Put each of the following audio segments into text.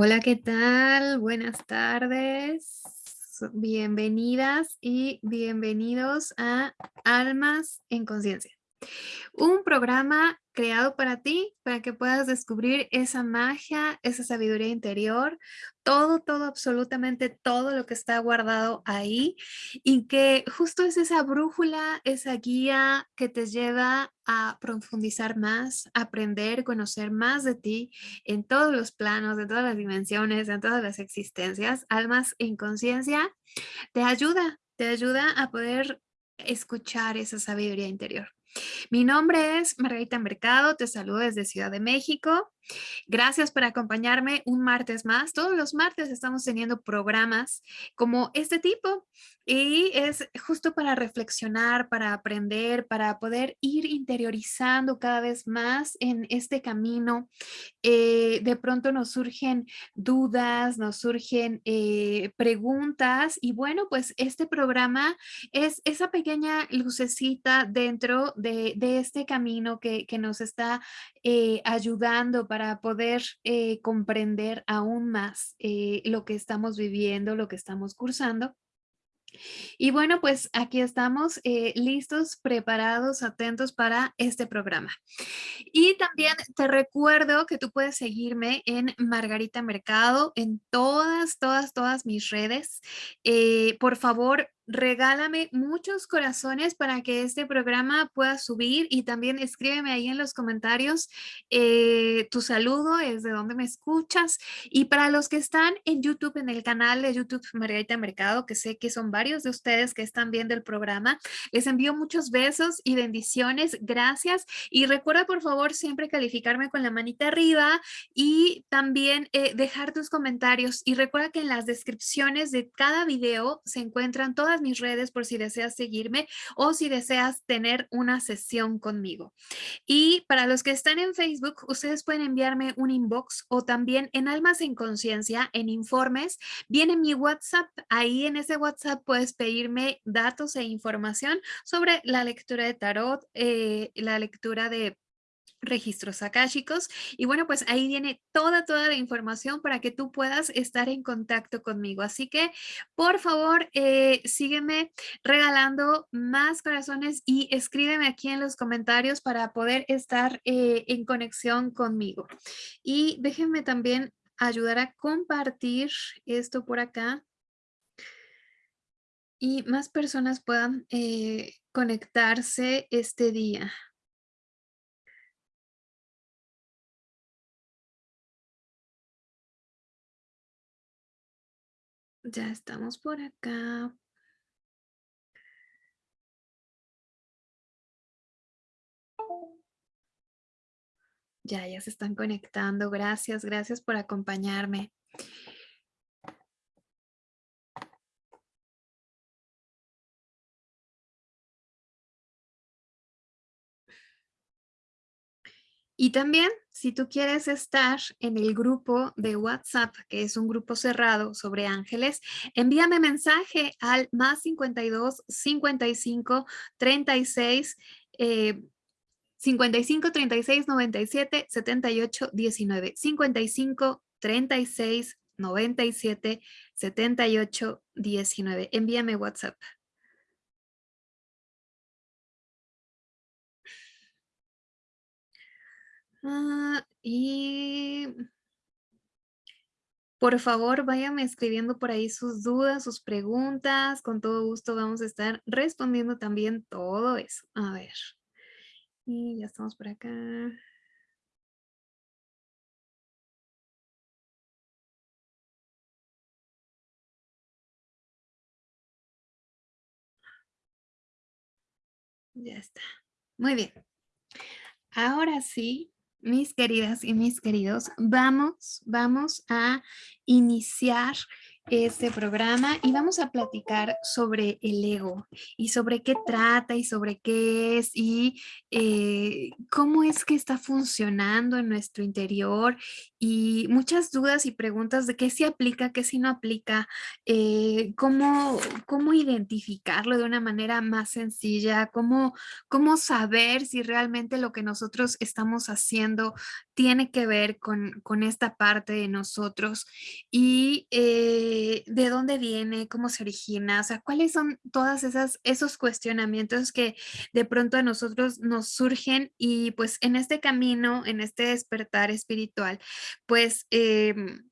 Hola, ¿qué tal? Buenas tardes. Bienvenidas y bienvenidos a Almas en Conciencia. Un programa creado para ti, para que puedas descubrir esa magia, esa sabiduría interior, todo, todo, absolutamente todo lo que está guardado ahí y que justo es esa brújula, esa guía que te lleva a profundizar más, aprender, conocer más de ti en todos los planos, en todas las dimensiones, en todas las existencias, almas en conciencia, te ayuda, te ayuda a poder escuchar esa sabiduría interior. Mi nombre es Margarita Mercado, te saludo desde Ciudad de México. Gracias por acompañarme un martes más. Todos los martes estamos teniendo programas como este tipo y es justo para reflexionar, para aprender, para poder ir interiorizando cada vez más en este camino. Eh, de pronto nos surgen dudas, nos surgen eh, preguntas y bueno, pues este programa es esa pequeña lucecita dentro de, este camino que, nos está eh, ayudando para poder comprender aún más lo que estamos viviendo, lo que estamos cursando. Y bueno, pues aquí estamos eh, listos, preparados, atentos para este programa. Y también te recuerdo que tú puedes seguirme en Margarita Mercado, en todas, todas, todas mis redes. Eh, por favor, regálame muchos corazones para que este programa pueda subir y también escríbeme ahí en los comentarios eh, tu saludo, es de dónde me escuchas. Y para los que están en YouTube, en el canal de YouTube Margarita Mercado, que sé que son varios de ustedes que están viendo el programa, les envío muchos besos y bendiciones. Gracias. Y recuerda por favor siempre calificarme con la manita arriba y también eh, dejar tus comentarios. Y recuerda que en las descripciones de cada video se encuentran todas mis redes por si deseas seguirme o si deseas tener una sesión conmigo. Y para los que están en Facebook, ustedes pueden enviarme un inbox o también en Almas en Conciencia, en informes, viene mi WhatsApp. Ahí en ese WhatsApp puedes pedirme datos e información sobre la lectura de tarot, eh, la lectura de registros akáshicos. Y bueno pues ahí viene toda toda la información para que tú puedas estar en contacto conmigo. Así que por favor eh, sígueme regalando más corazones y escríbeme aquí en los comentarios para poder estar eh, en conexión conmigo. Y déjenme también ayudar a compartir esto por acá. Y más personas puedan eh, conectarse este día Ya estamos por acá. Ya, ya se están conectando. Gracias, gracias por acompañarme. Y también, si tú quieres estar en el grupo de WhatsApp, que es un grupo cerrado sobre ángeles, envíame mensaje al más 52 55 36 55 36 97 78 19 55 36 97 78 19 envíame WhatsApp Ah, y por favor, váyanme escribiendo por ahí sus dudas, sus preguntas. Con todo gusto vamos a estar respondiendo también todo eso. A ver. Y ya estamos por acá. Ya está. Muy bien. Ahora sí, mis queridas y mis queridos, vamos, vamos a iniciar este programa y vamos a platicar sobre el ego y sobre qué trata y sobre qué es y eh, cómo es que está funcionando en nuestro interior y muchas dudas y preguntas de qué sí aplica, qué sí no aplica, eh, cómo, cómo identificarlo de una manera más sencilla, cómo, cómo saber si realmente lo que nosotros estamos haciendo tiene que ver con, con esta parte de nosotros y eh, de dónde viene, cómo se origina, o sea, cuáles son todas esas esos cuestionamientos que de pronto a nosotros nos surgen y pues en este camino, en este despertar espiritual, pues em,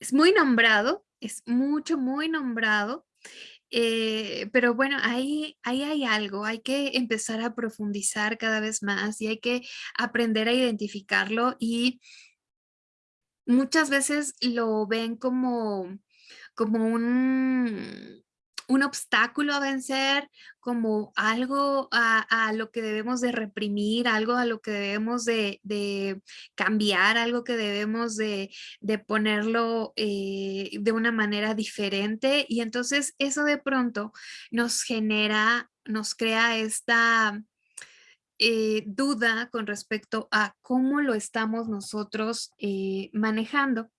es muy nombrado, es mucho, muy nombrado, eh, pero bueno, ahí, ahí hay algo, hay que empezar a profundizar cada vez más y hay que aprender a identificarlo y muchas veces lo ven como, como un, un obstáculo a vencer, como algo a, lo que debemos de reprimir, algo a lo que debemos de, cambiar, algo que debemos de, ponerlo eh, de una manera diferente. Y entonces eso de pronto nos genera, nos crea esta... Eh, duda con respecto a cómo lo estamos nosotros eh, manejando.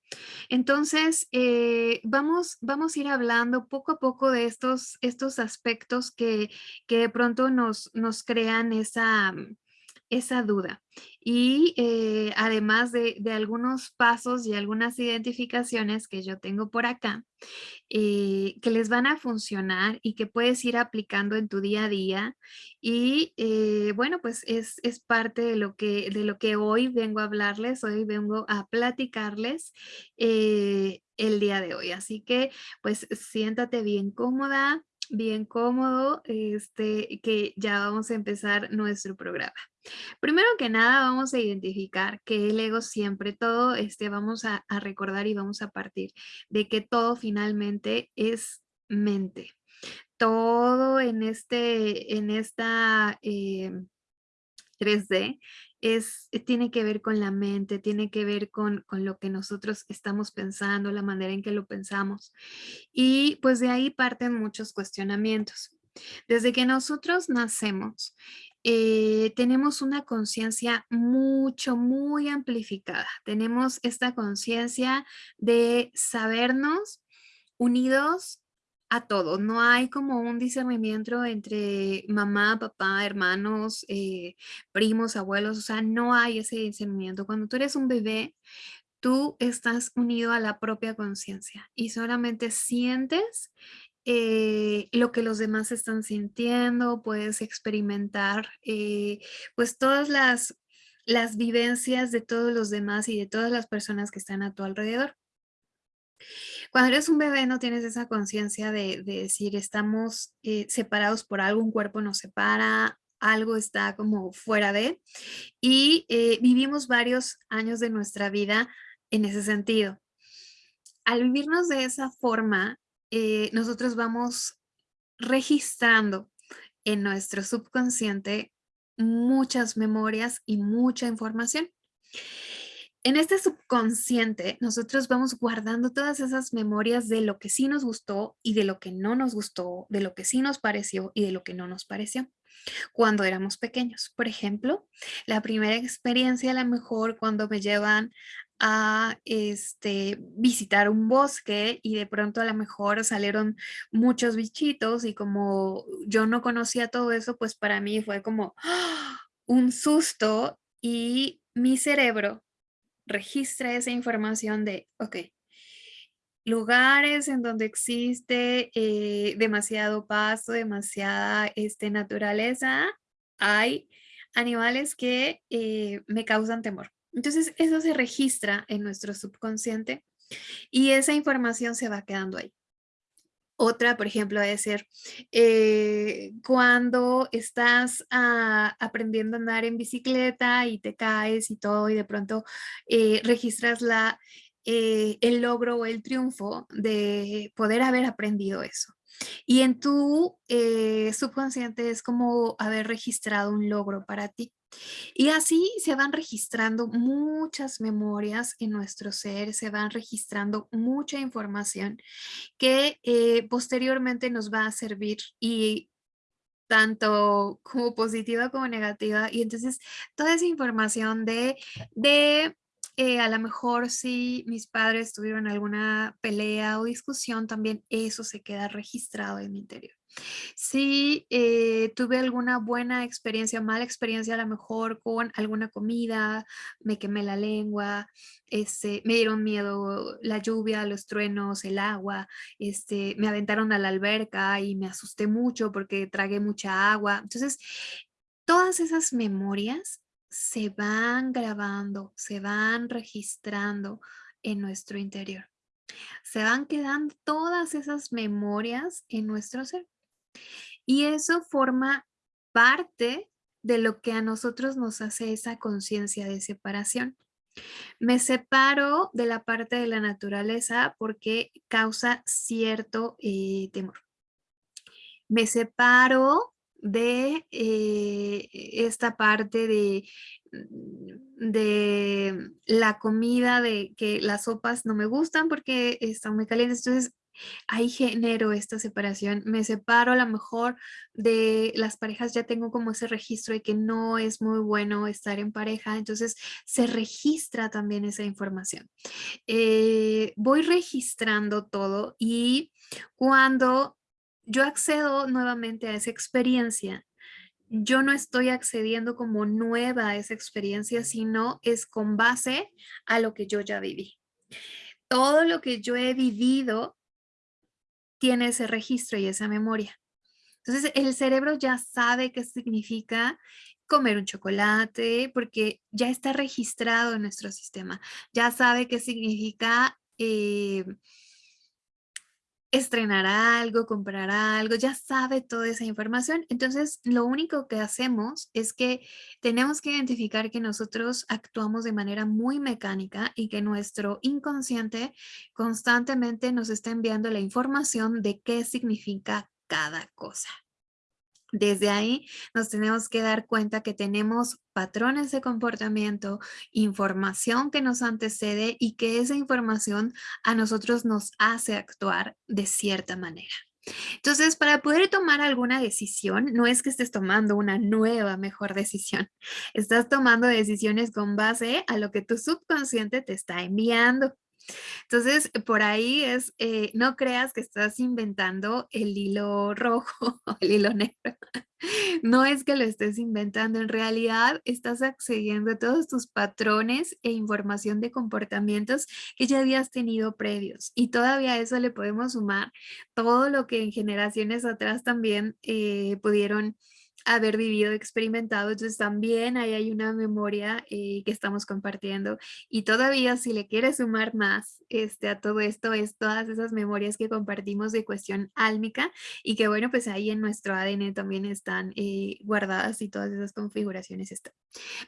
Entonces, eh, vamos, vamos a ir hablando poco a poco de estos, estos aspectos que, que de pronto nos, nos crean esa, esa duda. Y eh, además de, algunos pasos y algunas identificaciones que yo tengo por acá, eh, que les van a funcionar y que puedes ir aplicando en tu día a día. Y eh, bueno, pues es, parte de lo, que, de lo que hoy vengo a hablarles, hoy vengo a platicarles el día de hoy. Así que pues siéntate bien cómoda, bien cómodo, este, que ya vamos a empezar nuestro programa. Primero que nada vamos a identificar que el ego siempre, todo este, vamos a, recordar y vamos a partir de que todo finalmente es mente. Todo en, este, en esta 3D em, es, tiene que ver con la mente, tiene que ver con, con, lo que nosotros estamos pensando, la manera en que lo pensamos. Y pues de ahí parten muchos cuestionamientos. Desde que nosotros nacemos eh, tenemos una conciencia mucho, muy amplificada. Tenemos esta conciencia de sabernos unidos a todos. No hay como un discernimiento entre mamá, papá, hermanos, eh, primos, abuelos. O sea, no hay ese discernimiento. Cuando tú eres un bebé, tú estás unido a la propia conciencia y solamente sientes eh, lo que los demás están sintiendo, puedes experimentar eh, pues todas las, las vivencias de todos los demás y de todas las personas que están a tu alrededor. Cuando eres un bebé no tienes esa conciencia de, decir estamos eh, separados por algo, un cuerpo nos separa, algo está como fuera de y vivimos varios años de nuestra vida en ese sentido. Al vivirnos de esa forma, eh, nosotros vamos registrando en nuestro subconsciente muchas memorias y mucha información. En este subconsciente, nosotros vamos guardando todas esas memorias de lo que sí nos gustó y de lo que no nos gustó, de lo que sí nos pareció y de lo que no nos pareció cuando éramos pequeños. Por ejemplo, la primera experiencia a lo mejor cuando me llevan a este, visitar un bosque y de pronto a lo mejor salieron muchos bichitos y como yo no conocía todo eso, pues para mí fue como ¡ah! un susto y mi cerebro registra esa información de, ok, lugares en donde existe eh, demasiado pasto, demasiada este, naturaleza, hay animales que eh, me causan temor. Entonces eso se registra en nuestro subconsciente y esa información se va quedando ahí. Otra, por ejemplo, es ser eh, cuando estás ah, aprendiendo a andar en bicicleta y te caes y todo y de pronto eh, registras la, eh, el logro o el triunfo de poder haber aprendido eso. Y en tu subconsciente es como haber registrado un logro para ti. Y así se van registrando muchas memorias en nuestro ser, se van registrando mucha información que eh, posteriormente nos va a servir y tanto como positiva como negativa. Y entonces toda esa información de, de eh, a lo mejor si mis padres tuvieron alguna pelea o discusión, también eso se queda registrado en mi interior. Si eh, tuve alguna buena experiencia, mala experiencia a lo mejor con alguna comida, me quemé la lengua, este, me dieron miedo la lluvia, los truenos, el agua, este, me aventaron a la alberca y me asusté mucho porque tragué mucha agua. Entonces, todas esas memorias se van grabando, se van registrando en nuestro interior. Se van quedando todas esas memorias en nuestro ser. Y eso forma parte de lo que a nosotros nos hace esa conciencia de separación. Me separo de la parte de la naturaleza porque causa cierto eh, temor. Me separo de eh, esta parte de, de la comida, de que las sopas no me gustan porque están muy calientes. Entonces, ahí genero esta separación. Me separo a lo mejor de las parejas, ya tengo como ese registro de que no es muy bueno estar en pareja. Entonces, se registra también esa información. Eh, voy registrando todo y cuando yo accedo nuevamente a esa experiencia, yo no estoy accediendo como nueva a esa experiencia, sino es con base a lo que yo ya viví. Todo lo que yo he vivido tiene ese registro y esa memoria. Entonces el cerebro ya sabe qué significa comer un chocolate porque ya está registrado en nuestro sistema. Ya sabe qué significa eh, estrenar algo, comprar algo, ya sabe toda esa información. Entonces, lo único que hacemos es que tenemos que identificar que nosotros actuamos de manera muy mecánica y que nuestro inconsciente constantemente nos está enviando la información de qué significa cada cosa. Desde ahí nos tenemos que dar cuenta que tenemos patrones de comportamiento, información que nos antecede y que esa información a nosotros nos hace actuar de cierta manera. Entonces, para poder tomar alguna decisión, no es que estés tomando una nueva, mejor decisión. Estás tomando decisiones con base a lo que tu subconsciente te está enviando. Entonces, por ahí es, eh, no creas que estás inventando el hilo rojo el hilo negro. No es que lo estés inventando, en realidad estás accediendo a todos tus patrones e información de comportamientos que ya habías tenido previos. Y todavía a eso le podemos sumar todo lo que en generaciones atrás también eh, pudieron haber vivido, experimentado. Entonces también ahí hay una memoria eh, que estamos compartiendo. Y todavía si le quieres sumar más este, a todo esto, es todas esas memorias que compartimos de cuestión álmica y que bueno, pues ahí en nuestro ADN también están eh, guardadas y todas esas configuraciones están.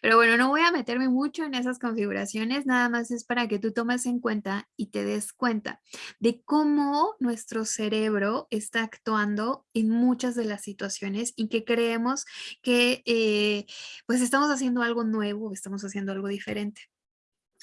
Pero bueno, no voy a meterme mucho en esas configuraciones, nada más es para que tú tomes en cuenta y te des cuenta de cómo nuestro cerebro está actuando en muchas de las situaciones y que creemos que eh, pues estamos haciendo algo nuevo, estamos haciendo algo diferente.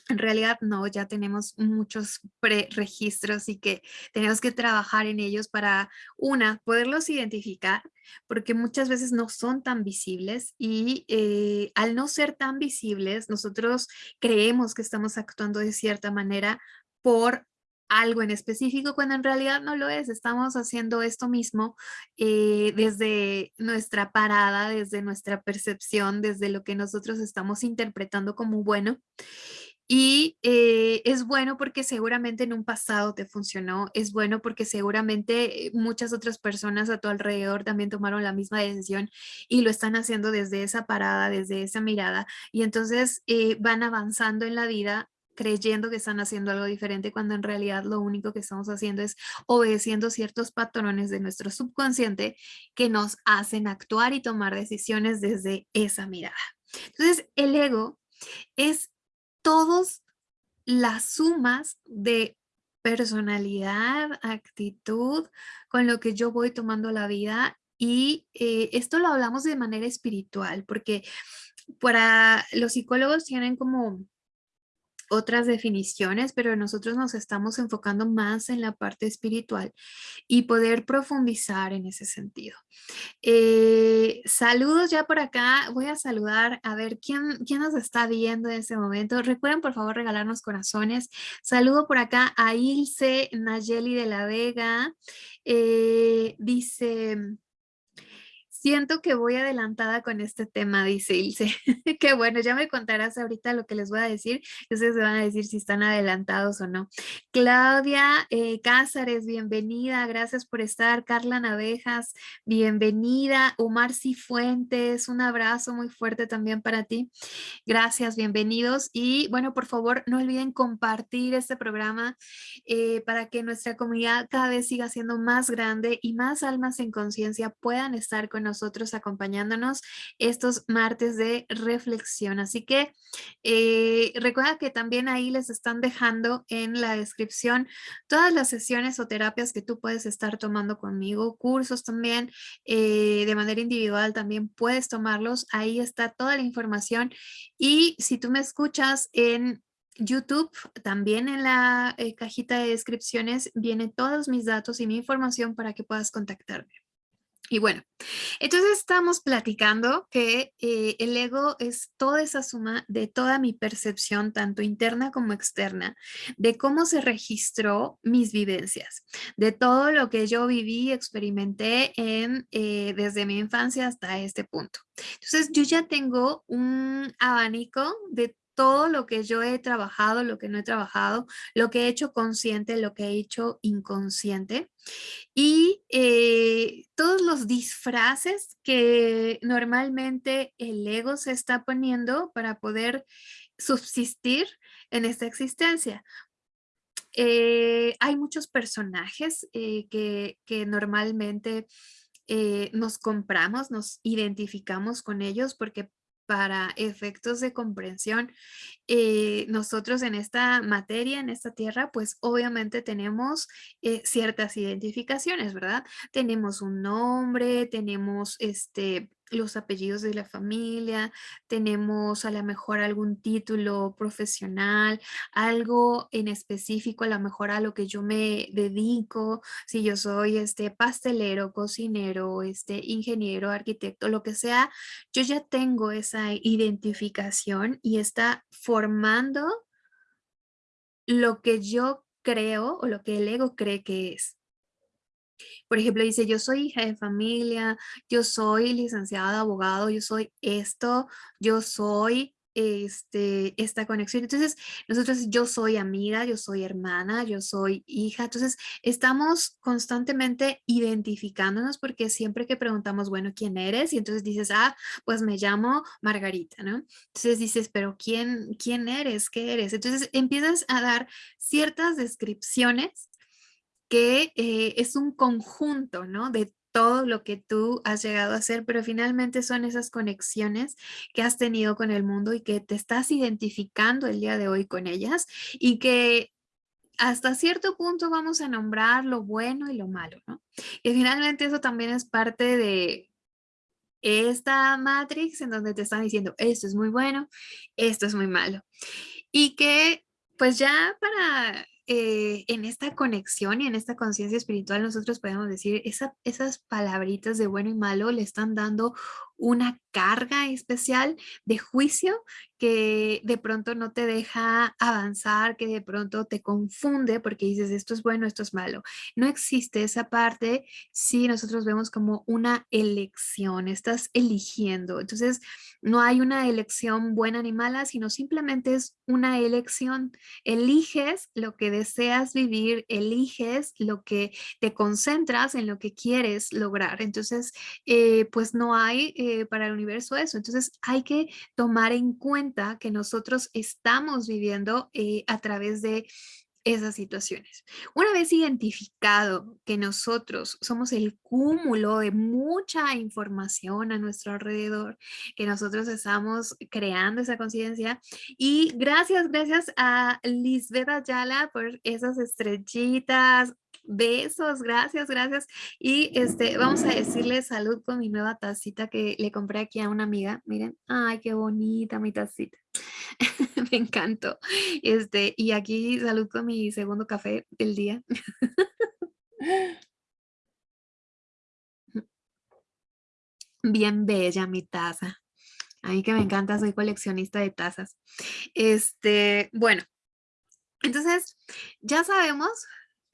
En realidad no, ya tenemos muchos preregistros y que tenemos que trabajar en ellos para, una, poderlos identificar, porque muchas veces no son tan visibles y eh, al no ser tan visibles, nosotros creemos que estamos actuando de cierta manera por algo en específico cuando en realidad no lo es. Estamos haciendo esto mismo eh, desde nuestra parada, desde nuestra percepción, desde lo que nosotros estamos interpretando como bueno. Y eh, es bueno porque seguramente en un pasado te funcionó, es bueno porque seguramente muchas otras personas a tu alrededor también tomaron la misma decisión y lo están haciendo desde esa parada, desde esa mirada. Y entonces eh, van avanzando en la vida creyendo que están haciendo algo diferente cuando en realidad lo único que estamos haciendo es obedeciendo ciertos patrones de nuestro subconsciente que nos hacen actuar y tomar decisiones desde esa mirada. Entonces, el ego es todas las sumas de personalidad, actitud, con lo que yo voy tomando la vida y eh, esto lo hablamos de manera espiritual porque para los psicólogos tienen como otras definiciones, pero nosotros nos estamos enfocando más en la parte espiritual y poder profundizar en ese sentido. Eh, saludos ya por acá. Voy a saludar a ver quién, quién nos está viendo en este momento. Recuerden por favor regalarnos corazones. Saludo por acá a Ilse Nayeli de la Vega. Eh, dice, Siento que voy adelantada con este tema, dice Ilse. Qué bueno, ya me contarás ahorita lo que les voy a decir. Ustedes se van a decir si están adelantados o no. Claudia eh, Cázares, bienvenida. Gracias por estar. Carla Navejas, bienvenida. Omar Cifuentes, un abrazo muy fuerte también para ti. Gracias, bienvenidos. Y bueno, por favor, no olviden compartir este programa eh, para que nuestra comunidad cada vez siga siendo más grande y más almas en conciencia puedan estar con nosotros nosotros acompañándonos estos martes de reflexión. Así que eh, recuerda que también ahí les están dejando en la descripción todas las sesiones o terapias que tú puedes estar tomando conmigo, cursos también eh, de manera individual también puedes tomarlos. Ahí está toda la información y si tú me escuchas en YouTube, también en la eh, cajita de descripciones vienen todos mis datos y mi información para que puedas contactarme. Y bueno, entonces estamos platicando que eh, el ego es toda esa suma de toda mi percepción, tanto interna como externa, de cómo se registró mis vivencias, de todo lo que yo viví y experimenté en, eh, desde mi infancia hasta este punto. Entonces yo ya tengo un abanico de todo lo que yo he trabajado, lo que no he trabajado, lo que he hecho consciente, lo que he hecho inconsciente y eh, todos los disfraces que normalmente el ego se está poniendo para poder subsistir en esta existencia. Eh, hay muchos personajes eh, que, que, normalmente nos compramos, nos identificamos con ellos porque para efectos de comprensión, eh, nosotros en esta materia, en esta tierra, pues obviamente tenemos eh, ciertas identificaciones, ¿verdad? Tenemos un nombre, tenemos este, los apellidos de la familia, tenemos a lo mejor algún título profesional, algo en específico a lo mejor a lo que yo me dedico, si yo soy este pastelero, cocinero, este ingeniero, arquitecto, lo que sea, yo ya tengo esa identificación y está formando lo que yo creo o lo que el ego cree que es. Por ejemplo, dice, yo soy hija de familia, yo soy licenciada, abogado, yo soy esto, yo soy este, esta conexión. Entonces, nosotros, yo soy amiga, yo soy hermana, yo soy hija. Entonces, estamos constantemente identificándonos porque siempre que preguntamos, bueno, ¿quién eres? Y entonces dices, ah, pues me llamo Margarita, ¿no? Entonces dices, pero ¿quién, quién eres? ¿Qué eres? Entonces empiezas a dar ciertas descripciones que eh, es un conjunto, ¿no? De todo lo que tú has llegado a hacer, pero finalmente son esas conexiones que has tenido con el mundo y que te estás identificando el día de hoy con ellas y que hasta cierto punto vamos a nombrar lo bueno y lo malo, ¿no? Y finalmente eso también es parte de esta matrix en donde te están diciendo esto es muy bueno, esto es muy malo. Y que pues ya para eh, en esta conexión y en esta conciencia espiritual nosotros podemos decir esas palabritas de bueno y malo le están dando una carga especial de juicio que de pronto no te deja avanzar, que de pronto te confunde porque dices esto es bueno, esto es malo. No existe esa parte si nosotros vemos como una elección, estás eligiendo. Entonces no hay una elección buena ni mala, sino simplemente es una elección. Eliges lo que deseas vivir, eliges lo que te concentras en lo que quieres lograr. Entonces, eh, pues no hay para el universo eso. Entonces hay que tomar en cuenta que nosotros estamos viviendo eh, a través de esas situaciones. Una vez identificado que nosotros somos el cúmulo de mucha información a nuestro alrededor, que nosotros estamos creando esa conciencia y gracias, gracias a Lisbeth Ayala por esas estrellitas, Besos, gracias, gracias. Y este, vamos a decirle salud con mi nueva tacita que le compré aquí a una amiga. Miren, ay, qué bonita mi tacita. Me encantó. Este, y aquí salud con mi segundo café del día. Bien bella mi taza. A mí que me encanta, soy coleccionista de tazas. Este, bueno, entonces ya sabemos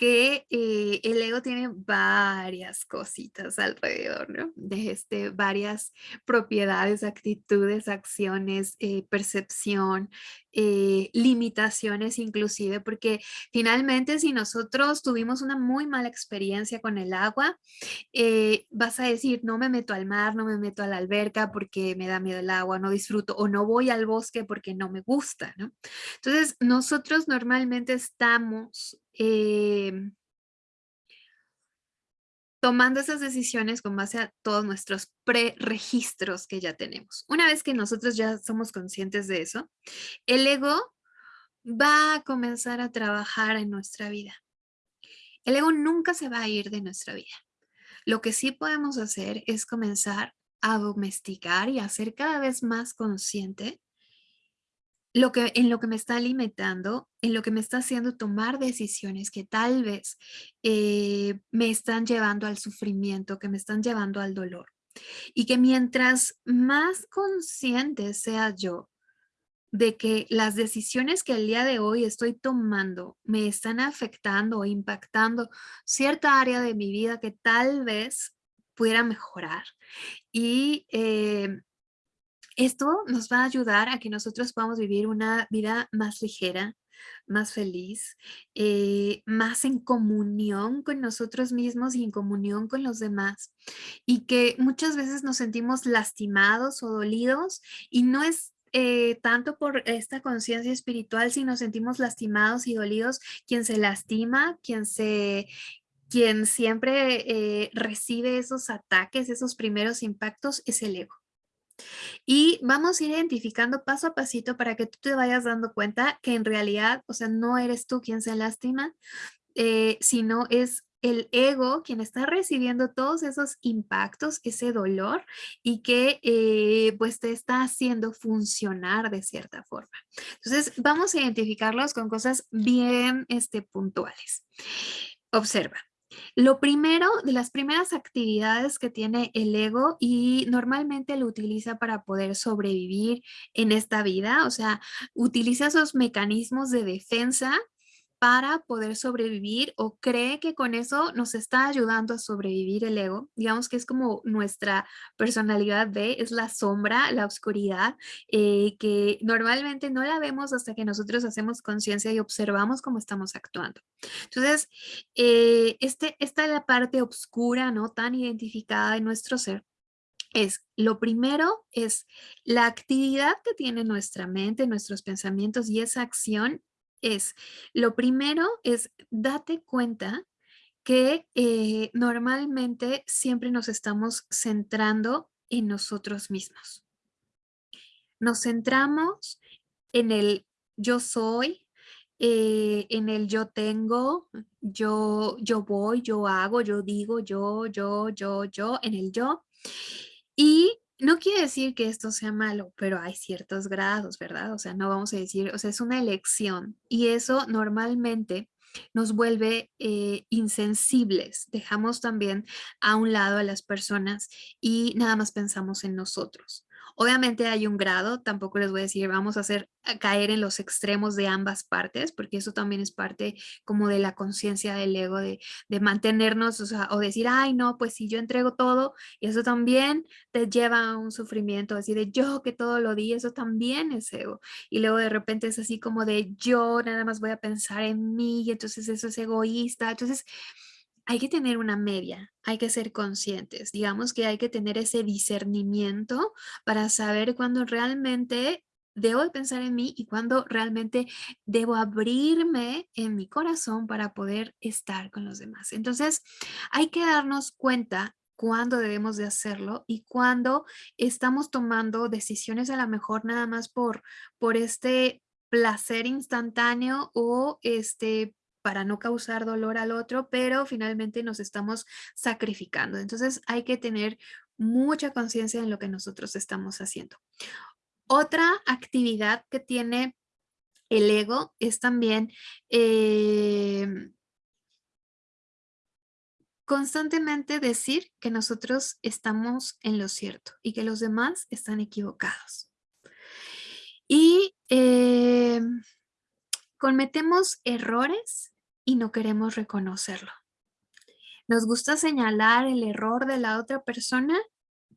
que eh, el ego tiene varias cositas alrededor, ¿no? De este, varias propiedades, actitudes, acciones, eh, percepción, eh, limitaciones inclusive, porque finalmente si nosotros tuvimos una muy mala experiencia con el agua, vas a decir, no me meto al mar, no me meto a la alberca porque me da miedo el agua, no disfruto, o no voy al bosque porque no me gusta, ¿no? Entonces, nosotros normalmente estamos Em, tomando esas decisiones con base a todos nuestros pre-registros que ya tenemos. Una vez que nosotros ya somos conscientes de eso, el ego va a comenzar a trabajar en nuestra vida. El ego nunca se va a ir de nuestra vida. Lo que sí podemos hacer es comenzar a domesticar y a ser cada vez más consciente lo que, en lo que me está alimentando, en lo que me está haciendo tomar decisiones que tal vez eh, me están llevando al sufrimiento, que me están llevando al dolor. Y que mientras más consciente sea yo de que las decisiones que el día de hoy estoy tomando me están afectando o impactando cierta área de mi vida que tal vez pudiera mejorar. Y eh, esto nos va a ayudar a que nosotros podamos vivir una vida más ligera, más feliz, eh, más en comunión con nosotros mismos y en comunión con los demás. Y que muchas veces nos sentimos lastimados o dolidos y no es eh, tanto por esta conciencia espiritual, sino sentimos lastimados y dolidos, quien se lastima, quien se quien siempre eh, recibe esos ataques, esos primeros impactos, es el ego. Y vamos a ir identificando paso a pasito para que tú te vayas dando cuenta que en realidad, o sea, no eres tú quien se lastima, eh, sino es el ego quien está recibiendo todos esos impactos, ese dolor y que eh, pues te está haciendo funcionar de cierta forma. Entonces vamos a identificarlos con cosas bien este, puntuales. Observa, lo primero, de las primeras actividades que tiene el ego y normalmente lo utiliza para poder sobrevivir en esta vida, o sea, utiliza esos mecanismos de defensa para poder sobrevivir o cree que con eso nos está ayudando a sobrevivir el ego. Digamos que es como nuestra personalidad B, es la sombra, la oscuridad, eh, que normalmente no la vemos hasta que nosotros hacemos conciencia y observamos cómo estamos actuando. Entonces, eh, este, esta es la parte oscura, ¿no? Tan identificada de nuestro ser es, lo primero es la actividad que tiene nuestra mente, nuestros pensamientos y esa acción es, lo primero es date cuenta que eh, normalmente siempre nos estamos centrando en nosotros mismos. Nos centramos en el yo soy, eh, en el yo tengo, yo, yo voy, yo hago, yo digo, yo, yo, yo, yo, en el yo. Y no quiere decir que esto sea malo, pero hay ciertos grados, ¿verdad? O sea, no vamos a decir, o sea, es una elección y eso normalmente nos vuelve eh, insensibles. Dejamos también a un lado a las personas y nada más pensamos en nosotros. Obviamente hay un grado, tampoco les voy a decir vamos a hacer caer en los extremos de ambas partes, porque eso también es parte como de la conciencia del ego, de, mantenernos, o, o decir, ay no, pues si yo entrego todo, y eso también te lleva a un sufrimiento, así de yo que todo lo di, eso también es ego. Y luego de repente es así como de yo nada más voy a pensar en mí, y entonces eso es egoísta. Entonces, hay que tener una media, hay que ser conscientes, digamos que hay que tener ese discernimiento para saber cuándo realmente debo pensar en mí y cuándo realmente debo abrirme en mi corazón para poder estar con los demás. Entonces, hay que darnos cuenta cuándo debemos de hacerlo y cuándo estamos tomando decisiones a lo mejor nada más por, por este placer instantáneo o este para no causar dolor al otro, pero finalmente nos estamos sacrificando. Entonces hay que tener mucha conciencia en lo que nosotros estamos haciendo. otra actividad que tiene el ego es también eh, constantemente decir que nosotros estamos en lo cierto y que los demás están equivocados. Y eh, cometemos errores y no queremos reconocerlo. Nos gusta señalar el error de la otra persona,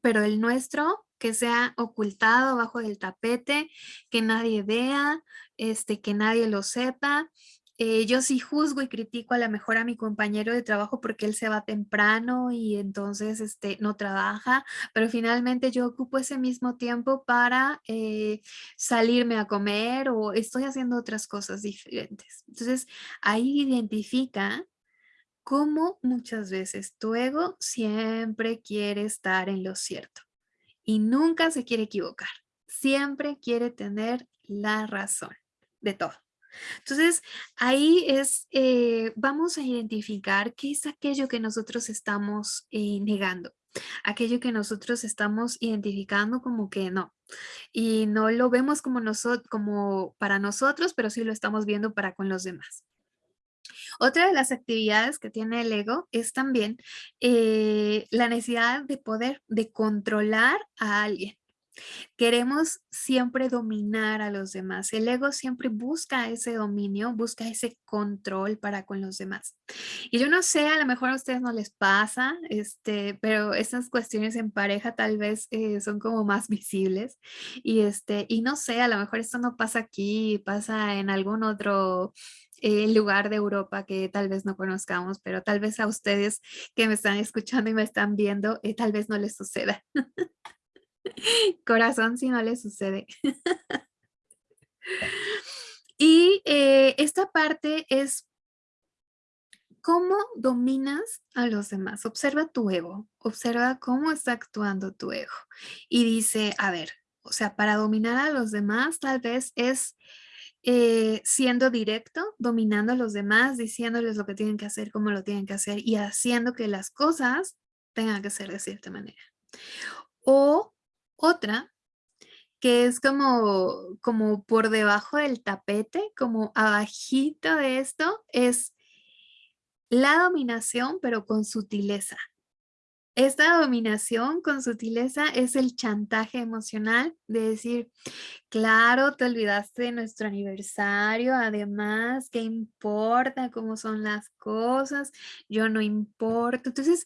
pero el nuestro que sea ocultado bajo el tapete, que nadie vea, este, que nadie lo sepa, eh, yo sí juzgo y critico a lo mejor a mi compañero de trabajo porque él se va temprano y entonces este, no trabaja, pero finalmente yo ocupo ese mismo tiempo para eh, salirme a comer o estoy haciendo otras cosas diferentes. Entonces ahí identifica cómo muchas veces tu ego siempre quiere estar en lo cierto y nunca se quiere equivocar. Siempre quiere tener la razón de todo. Entonces, ahí es, eh, vamos a identificar qué es aquello que nosotros estamos eh, negando, aquello que nosotros estamos identificando como que no, y no lo vemos como, como para nosotros, pero sí lo estamos viendo para con los demás. Otra de las actividades que tiene el ego es también eh, la necesidad de poder, de controlar a alguien. Queremos siempre dominar a los demás. El ego siempre busca ese dominio, busca ese control para con los demás. Y yo no sé, a lo mejor a ustedes no les pasa, este, pero estas cuestiones en pareja tal vez eh, son como más visibles. Y, este, y no sé, a lo mejor esto no pasa aquí, pasa en algún otro eh, lugar de Europa que tal vez no conozcamos, pero tal vez a ustedes que me están escuchando y me están viendo, eh, tal vez no les suceda. Corazón si no le sucede. y eh, esta parte es cómo dominas a los demás. Observa tu ego, observa cómo está actuando tu ego. Y dice, a ver, o sea, para dominar a los demás tal vez es eh, siendo directo, dominando a los demás, diciéndoles lo que tienen que hacer, cómo lo tienen que hacer y haciendo que las cosas tengan que ser de cierta manera. O otra, que es como, como por debajo del tapete, como abajito de esto, es la dominación, pero con sutileza. Esta dominación con sutileza es el chantaje emocional de decir, claro, te olvidaste de nuestro aniversario, además, ¿qué importa cómo son las cosas? Yo no importo. Entonces,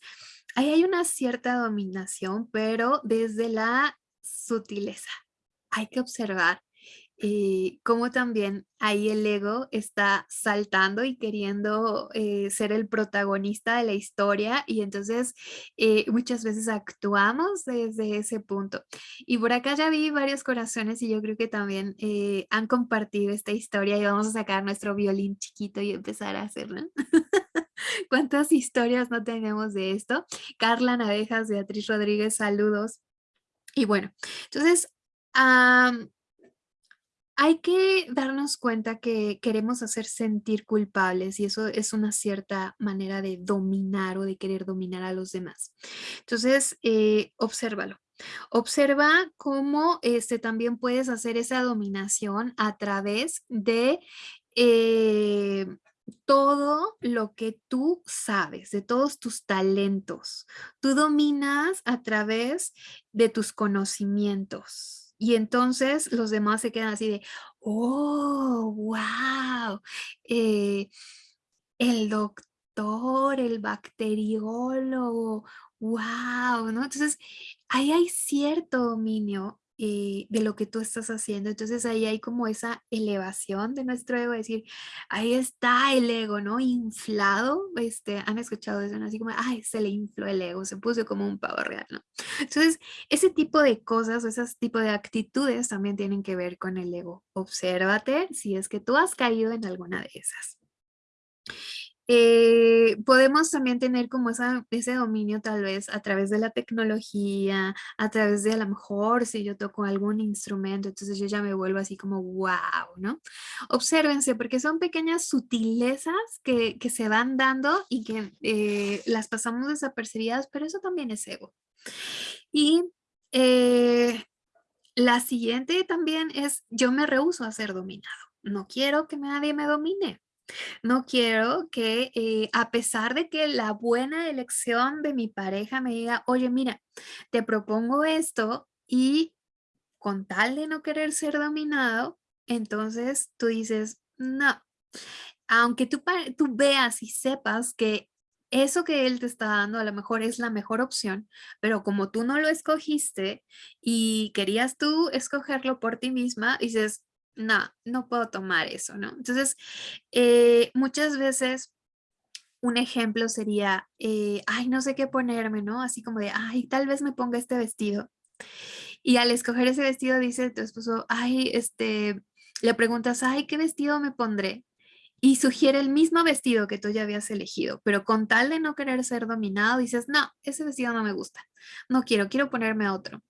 ahí hay una cierta dominación, pero desde la sutileza. Hay que observar eh, cómo también ahí el ego está saltando y queriendo eh, ser el protagonista de la historia y entonces eh, muchas veces actuamos desde ese punto. Y por acá ya vi varios corazones y yo creo que también han compartido esta historia y vamos a sacar nuestro violín chiquito y empezar a hacerlo. ¿Cuántas historias no tenemos de esto? Carla Navejas, Beatriz Rodríguez, saludos. Y bueno, entonces hay que darnos cuenta que queremos hacer sentir culpables y eso es una cierta manera de dominar o de querer dominar a los demás. Entonces, eh, obsérvalo. Observa cómo este, también puedes hacer esa dominación a través de eh, todo lo que tú sabes, de todos tus talentos. Tú dominas a través de tus conocimientos. Y entonces los demás se quedan así de, oh, wow, eh, el doctor, el bacteriólogo, wow, ¿no? Entonces, ahí hay cierto dominio de lo que tú estás haciendo. Entonces ahí hay como esa elevación de nuestro ego, decir, ahí está el ego, ¿no? Inflado, este, han escuchado eso, ¿no? Así como, ay, se le infló el ego, se puso como un pavo real, ¿no? Entonces, ese tipo de cosas o tipo de actitudes también tienen que ver con el ego. Obsérvate si es que tú has caído en alguna de esas. Eh, podemos también tener como ese dominio tal vez a través de la tecnología, a través de a lo mejor si yo toco algún instrumento, entonces yo ya me vuelvo así como wow, ¿no? Obsérvense porque son pequeñas sutilezas que, se van dando y que eh, las pasamos desapercibidas, pero eso también es ego. Y eh, la siguiente también es, yo me rehuso a ser dominado. No quiero que nadie me domine. No quiero que, eh, a pesar de que la buena elección de mi pareja me diga, oye, mira, te propongo esto y con tal de no querer ser dominado, entonces tú dices, no, aunque tú, tú veas y sepas que eso que él te está dando a lo mejor es la mejor opción, pero como tú no lo escogiste y querías tú escogerlo por ti misma, dices, no, no puedo tomar eso, ¿no? Entonces, eh, muchas veces un ejemplo sería, eh, ay, no sé qué ponerme, ¿no? Así como de, ay, tal vez me ponga este vestido. Y al escoger ese vestido dice tu esposo, ay, este, le preguntas, ay, ¿qué vestido me pondré? Y sugiere el mismo vestido que tú ya habías elegido, pero con tal de no querer ser dominado, dices, no, ese vestido no me gusta, no quiero, quiero ponerme otro.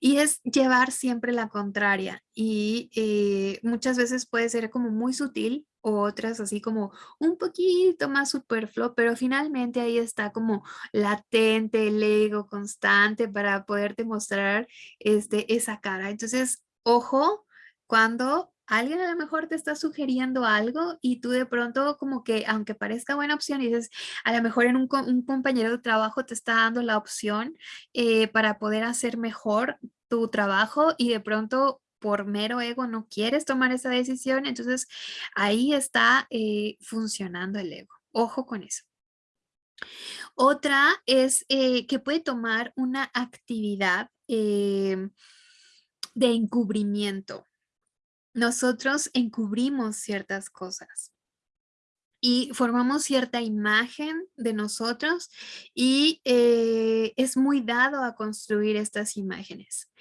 Y es llevar siempre la contraria y eh, muchas veces puede ser como muy sutil o otras así como un poquito más superfluo, pero finalmente ahí está como latente el ego constante para poderte mostrar este, esa cara. Entonces, ojo cuando alguien a lo mejor te está sugiriendo algo y tú de pronto como que, aunque parezca buena opción, y dices, a lo mejor en un, compañero de trabajo te está dando la opción eh, para poder hacer mejor tu trabajo y de pronto por mero ego no quieres tomar esa decisión, entonces ahí está eh, funcionando el ego. Ojo con eso. Otra es eh, que puede tomar una actividad de encubrimiento nosotros encubrimos ciertas cosas y formamos cierta imagen de nosotros y eh, es muy dado a construir estas imágenes.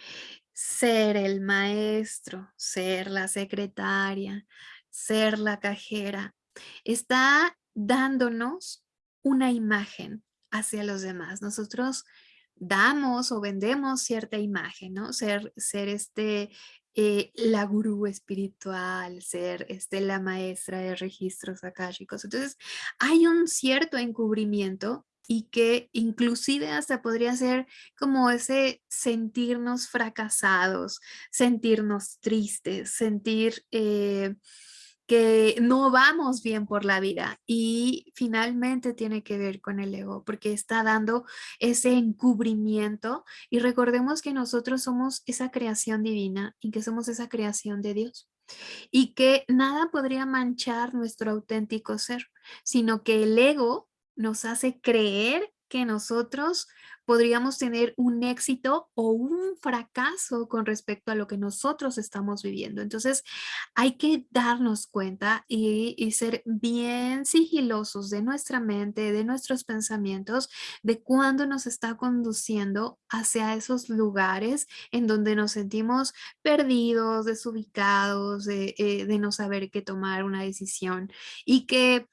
Ser el maestro, ser la secretaria, ser la cajera, está dándonos una imagen hacia los demás. Nosotros damos o vendemos cierta imagen, ¿no? Ser, ser este eh, la gurú espiritual, ser este, la maestra de registros akáshicos. Entonces, hay un cierto encubrimiento y que inclusive hasta podría ser como ese sentirnos fracasados, sentirnos tristes, sentir... Eh, que no vamos bien por la vida y finalmente tiene que ver con el ego porque está dando ese encubrimiento. Y recordemos que nosotros somos esa creación divina y que somos esa creación de Dios y que nada podría manchar nuestro auténtico ser, sino que el ego nos hace creer que nosotros podríamos tener un éxito o un fracaso con respecto a lo que nosotros estamos viviendo. Entonces hay que darnos cuenta y, ser bien sigilosos de nuestra mente, de nuestros pensamientos, de cuándo nos está conduciendo hacia esos lugares en donde nos sentimos perdidos, desubicados, de, eh, no saber qué tomar una decisión y que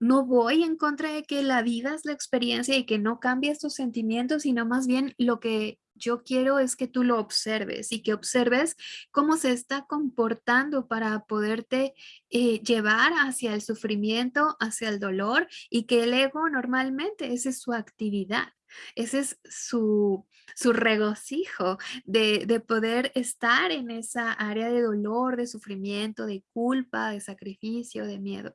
no voy en contra de que la vida es la experiencia y que no cambie estos sentimientos, sino más bien lo que yo quiero es que tú lo observes y que observes cómo se está comportando para poderte eh, llevar hacia el sufrimiento, hacia el dolor y que el ego normalmente esa es su actividad. Ese es su, regocijo de, de, poder estar en esa área de dolor, de sufrimiento, de culpa, de sacrificio, de miedo.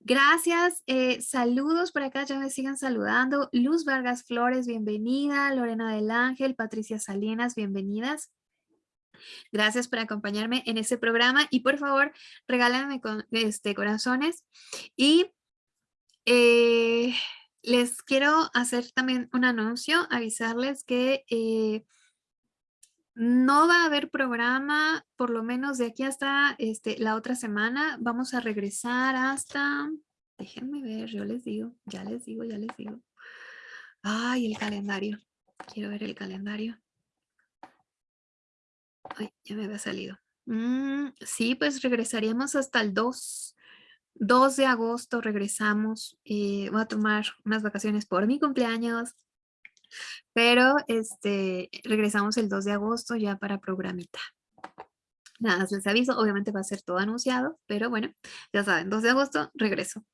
Gracias, eh, saludos por acá, ya me sigan saludando. Luz Vargas Flores, bienvenida. Lorena del Ángel, Patricia Salinas, bienvenidas. Gracias por acompañarme en este programa y por favor regálenme con, este, corazones. Y eh, les quiero hacer también un anuncio, avisarles que eh, no va a haber programa, por lo menos de aquí hasta este, la otra semana. Vamos a regresar hasta, déjenme ver, yo les digo, ya les digo, ya les digo. Ay, el calendario. Quiero ver el calendario. Ay, ya me había salido. Mm, sí, pues regresaríamos hasta el 2. 2 de agosto regresamos. Eh, voy a tomar unas vacaciones por mi cumpleaños. Pero este, regresamos el 2 de agosto ya para programita. Nada, les aviso, obviamente va a ser todo anunciado, pero bueno, ya saben, 2 de agosto, regreso.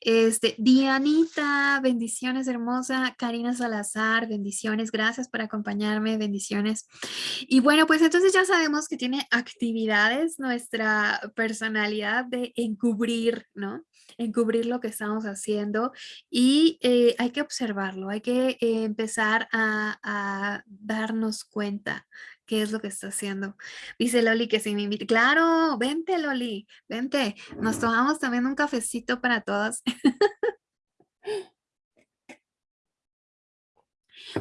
Este, Dianita, bendiciones hermosa, Karina Salazar, bendiciones, gracias por acompañarme, bendiciones. Y bueno, pues entonces ya sabemos que tiene actividades nuestra personalidad de encubrir, ¿no? Encubrir lo que estamos haciendo y eh, hay que observarlo, hay que eh, empezar a, a darnos cuenta qué es lo que está haciendo. Dice Loli que si me invita. Claro, vente Loli, vente. Nos tomamos también un cafecito para todas.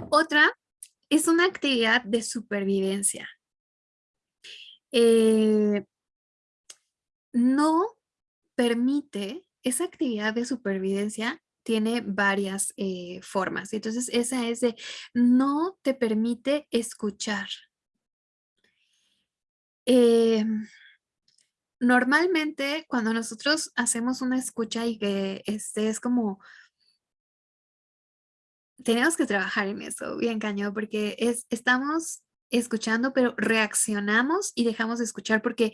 Otra es una actividad de supervivencia. Eh, no permite, esa actividad de supervivencia tiene varias eh, formas. Entonces esa es de, no te permite escuchar. Eh, normalmente cuando nosotros hacemos una escucha y que este es como tenemos que trabajar en eso, bien cañón, porque es, estamos escuchando, pero reaccionamos y dejamos de escuchar porque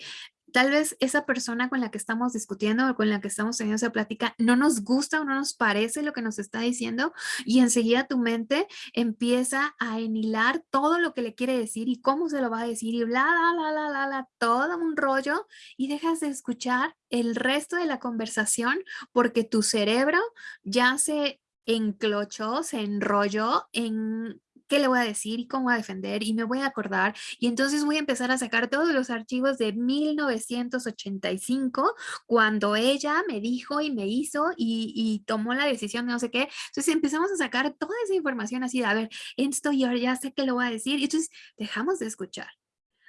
tal vez esa persona con la que estamos discutiendo o con la que estamos teniendo esa plática no nos gusta o no nos parece lo que nos está diciendo y enseguida tu mente empieza a enhilar todo lo que le quiere decir y cómo se lo va a decir y bla, bla, bla, bla, bla, bla todo un rollo y dejas de escuchar el resto de la conversación porque tu cerebro ya se enclochó, se enrolló en qué le voy a decir y cómo voy a defender y me voy a acordar y entonces voy a empezar a sacar todos los archivos de 1985 cuando ella me dijo y me hizo y, tomó la decisión de no sé qué. Entonces empezamos a sacar toda esa información así de, a ver, esto ya sé qué le voy a decir y entonces dejamos de escuchar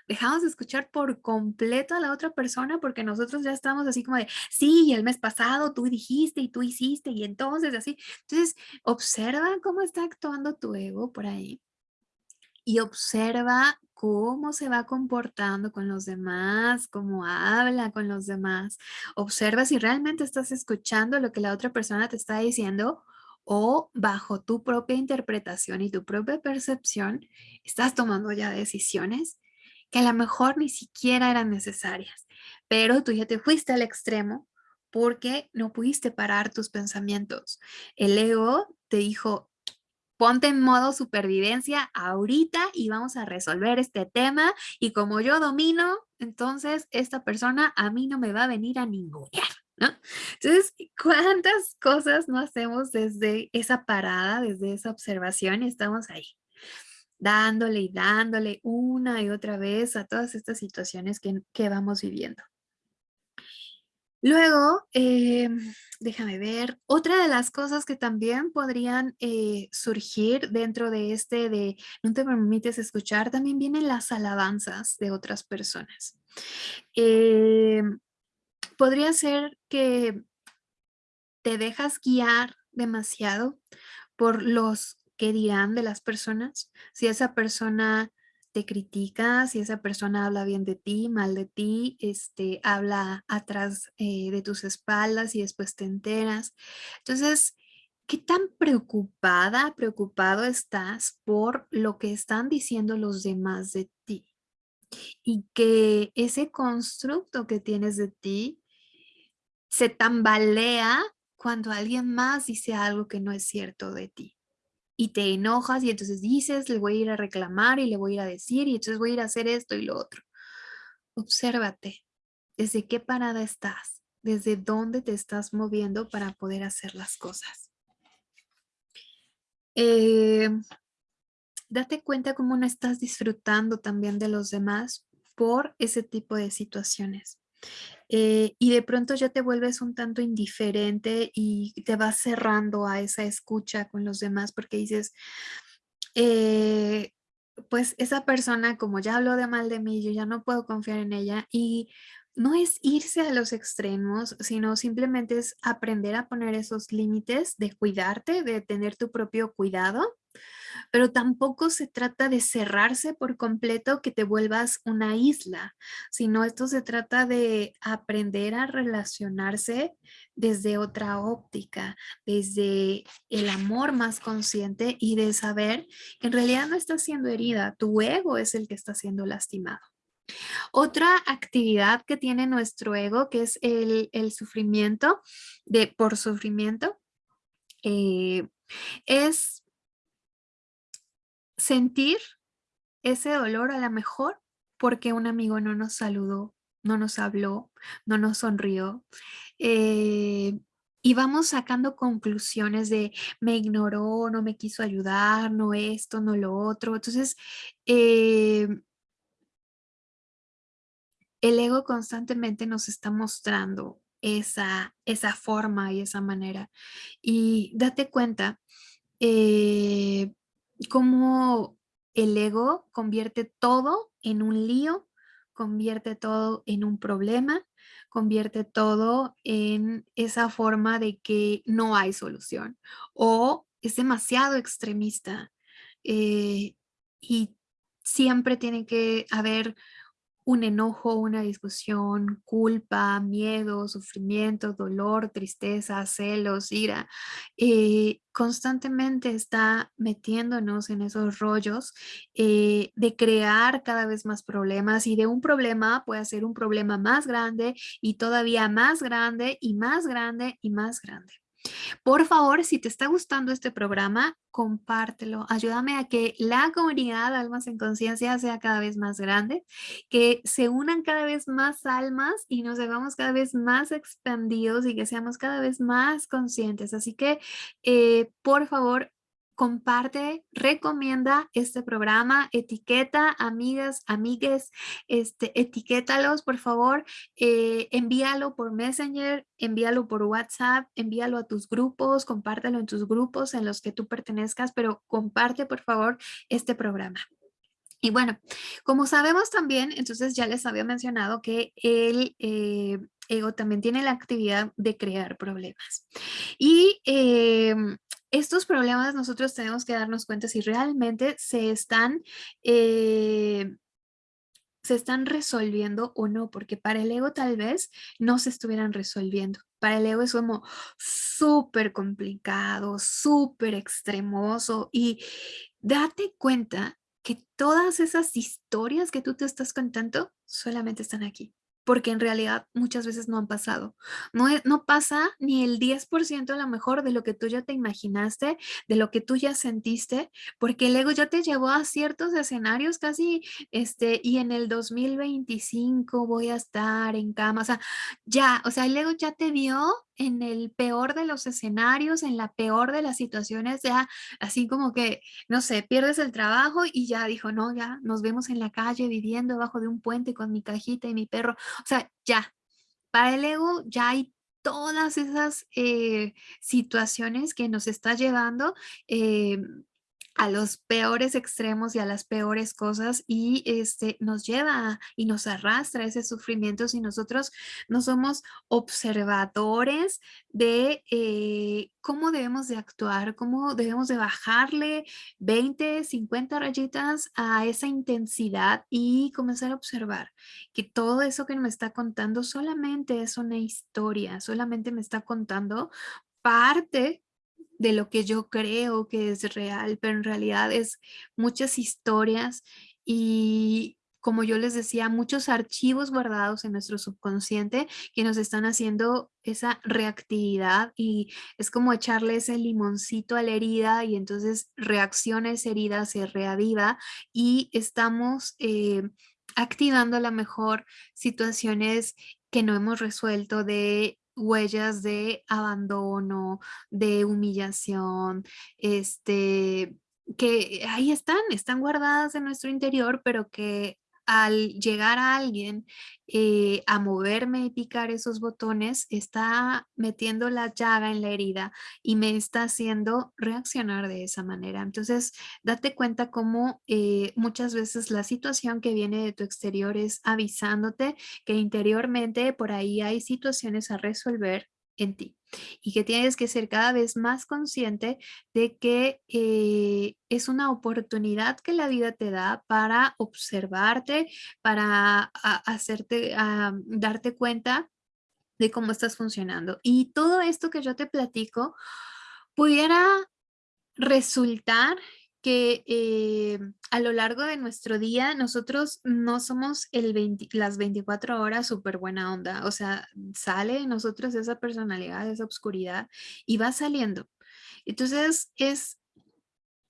dejamos de escuchar por completo a la otra persona porque nosotros ya estamos así como de, sí, el mes pasado tú dijiste y tú hiciste y entonces así. Entonces, observa cómo está actuando tu ego por ahí y observa cómo se va comportando con los demás, cómo habla con los demás. Observa si realmente estás escuchando lo que la otra persona te está diciendo o bajo tu propia interpretación y tu propia percepción estás tomando ya decisiones que a lo mejor ni siquiera eran necesarias, pero tú ya te fuiste al extremo porque no pudiste parar tus pensamientos. El ego te dijo, ponte en modo supervivencia ahorita y vamos a resolver este tema y como yo domino, entonces esta persona a mí no me va a venir a ningunear. ¿No? Entonces, ¿cuántas cosas no hacemos desde esa parada, desde esa observación y estamos ahí? Dándole y dándole una y otra vez a todas estas situaciones que, vamos viviendo. Luego, em, déjame ver, otra de las cosas que también podrían eh, surgir dentro de este de no te permites escuchar, también vienen las alabanzas de otras personas. Em, podría ser que te dejas guiar demasiado por los qué dirán de las personas, si esa persona te critica, si esa persona habla bien de ti, mal de ti, este, habla atrás eh, de tus espaldas y después te enteras. Entonces, ¿qué tan preocupada, preocupado estás por lo que están diciendo los demás de ti? Y que ese constructo que tienes de ti se tambalea cuando alguien más dice algo que no es cierto de ti y te enojas y entonces dices, le voy a ir a reclamar y le voy a ir a decir y entonces voy a ir a hacer esto y lo otro. Obsérvate, desde qué parada estás, desde dónde te estás moviendo para poder hacer las cosas. Eh, date cuenta cómo no estás disfrutando también de los demás por ese tipo de situaciones. Eh, y de pronto ya te vuelves un tanto indiferente y te vas cerrando a esa escucha con los demás porque dices, eh, pues esa persona como ya habló de mal de mí, yo ya no puedo confiar en ella y no es irse a los extremos, sino simplemente es aprender a poner esos límites de cuidarte, de tener tu propio cuidado pero tampoco se trata de cerrarse por completo que te vuelvas una isla, sino esto se trata de aprender a relacionarse desde otra óptica, desde el amor más consciente y de saber que en realidad no estás siendo herida, tu ego es el que está siendo lastimado. Otra actividad que tiene nuestro ego, que es el, sufrimiento, de, por sufrimiento, eh, es sentir ese dolor a lo mejor porque un amigo no nos saludó, no nos habló, no nos sonrió. Eh, y vamos sacando conclusiones de me ignoró, no me quiso ayudar, no esto, no lo otro. Entonces, eh, el ego constantemente nos está mostrando esa, esa forma y esa manera. Y date cuenta eh, cómo el ego convierte todo en un lío, convierte todo en un problema, convierte todo en esa forma de que no hay solución o es demasiado extremista eh, y siempre tiene que haber un enojo, una discusión, culpa, miedo, sufrimiento, dolor, tristeza, celos, ira, eh, constantemente está metiéndonos en esos rollos eh, de crear cada vez más problemas y de un problema puede ser un problema más grande y todavía más grande y más grande y más grande. Por favor, si te está gustando este programa, compártelo. Ayúdame a que la comunidad Almas en Conciencia sea cada vez más grande, que se unan cada vez más almas y nos hagamos cada vez más expandidos y que seamos cada vez más conscientes. Así que, eh, por favor, comparte, recomienda este programa, etiqueta, amigas, amigues, este, etiquétalos, por favor, eh, envíalo por Messenger, envíalo por WhatsApp, envíalo a tus grupos, compártelo en tus grupos en los que tú pertenezcas, pero comparte, por favor, este programa. Y bueno, como sabemos también, entonces ya les había mencionado que el eh, ego también tiene la actividad de crear problemas. Y em, estos problemas nosotros tenemos que darnos cuenta si realmente se están, eh, se están resolviendo o no, porque para el ego tal vez no se estuvieran resolviendo. Para el ego es como súper complicado, súper extremoso y date cuenta que todas esas historias que tú te estás contando solamente están aquí porque en realidad muchas veces no han pasado. No, no pasa ni el 10% a lo mejor de lo que tú ya te imaginaste, de lo que tú ya sentiste, porque el ego ya te llevó a ciertos escenarios casi, este, y en el 2025 voy a estar en cama, o sea, ya, o sea, el ego ya te vio en el peor de los escenarios, en la peor de las situaciones, ya así como que, no sé, pierdes el trabajo y ya dijo, no, ya nos vemos en la calle viviendo debajo de un puente con mi cajita y mi perro. O sea, ya, para el ego ya hay todas esas eh, situaciones que nos está llevando eh, a los peores extremos y a las peores cosas y este, nos lleva y nos arrastra ese sufrimiento si nosotros no somos observadores de eh, cómo debemos de actuar, cómo debemos de bajarle 20, 50 rayitas a esa intensidad y comenzar a observar que todo eso que me está contando solamente es una historia, solamente me está contando parte de lo que yo creo que es real, pero en realidad es muchas historias y como yo les decía, muchos archivos guardados en nuestro subconsciente que nos están haciendo esa reactividad y es como echarle ese limoncito a la herida y entonces reacciona esa herida, se reaviva y estamos eh, activando a lo mejor situaciones que no hemos resuelto de huellas de abandono, de humillación, este, que ahí están, están guardadas en nuestro interior, pero que al llegar a alguien eh, a moverme y picar esos botones, está metiendo la llaga en la herida y me está haciendo reaccionar de esa manera. Entonces, date cuenta cómo eh, muchas veces la situación que viene de tu exterior es avisándote que interiormente por ahí hay situaciones a resolver en ti y que tienes que ser cada vez más consciente de que eh, es una oportunidad que la vida te da para observarte, para hacerte, darte cuenta de cómo estás funcionando. Y todo esto que yo te platico pudiera resultar que eh, a lo largo de nuestro día nosotros no somos el las 24 horas súper buena onda. O sea, sale nosotros esa personalidad, esa oscuridad y va saliendo. Entonces es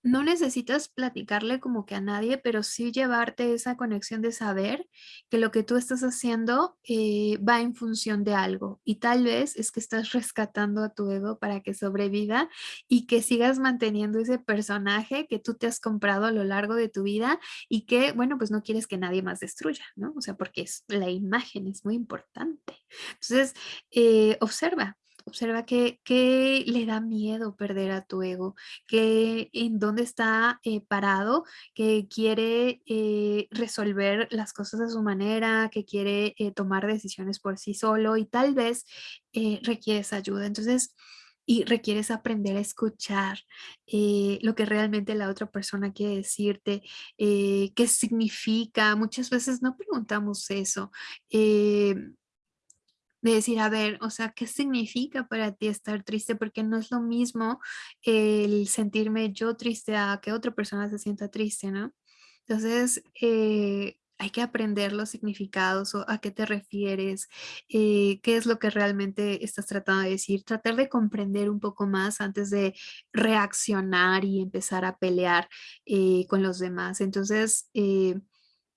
no necesitas platicarle como que a nadie, pero sí llevarte esa conexión de saber que lo que tú estás haciendo eh, va en función de algo y tal vez es que estás rescatando a tu ego para que sobreviva y que sigas manteniendo ese personaje que tú te has comprado a lo largo de tu vida y que, bueno, pues no quieres que nadie más destruya, ¿no? O sea, porque es, la imagen es muy importante. Entonces, eh, observa, Observa qué, le da miedo perder a tu ego, que en dónde está eh, parado, que quiere eh, resolver las cosas a su manera, que quiere eh, tomar decisiones por sí solo y tal vez requieres ayuda. Entonces, y requieres aprender a escuchar lo que realmente la otra persona quiere decirte, qué significa. Muchas veces no preguntamos eso de decir, a ver, o sea, ¿qué significa para ti estar triste? Porque no es lo mismo el sentirme yo triste a que otra persona se sienta triste, ¿no? Entonces, eh, hay que aprender los significados o a qué te refieres, eh, qué es lo que realmente estás tratando de decir, tratar de comprender un poco más antes de reaccionar y empezar a pelear eh, con los demás. Entonces,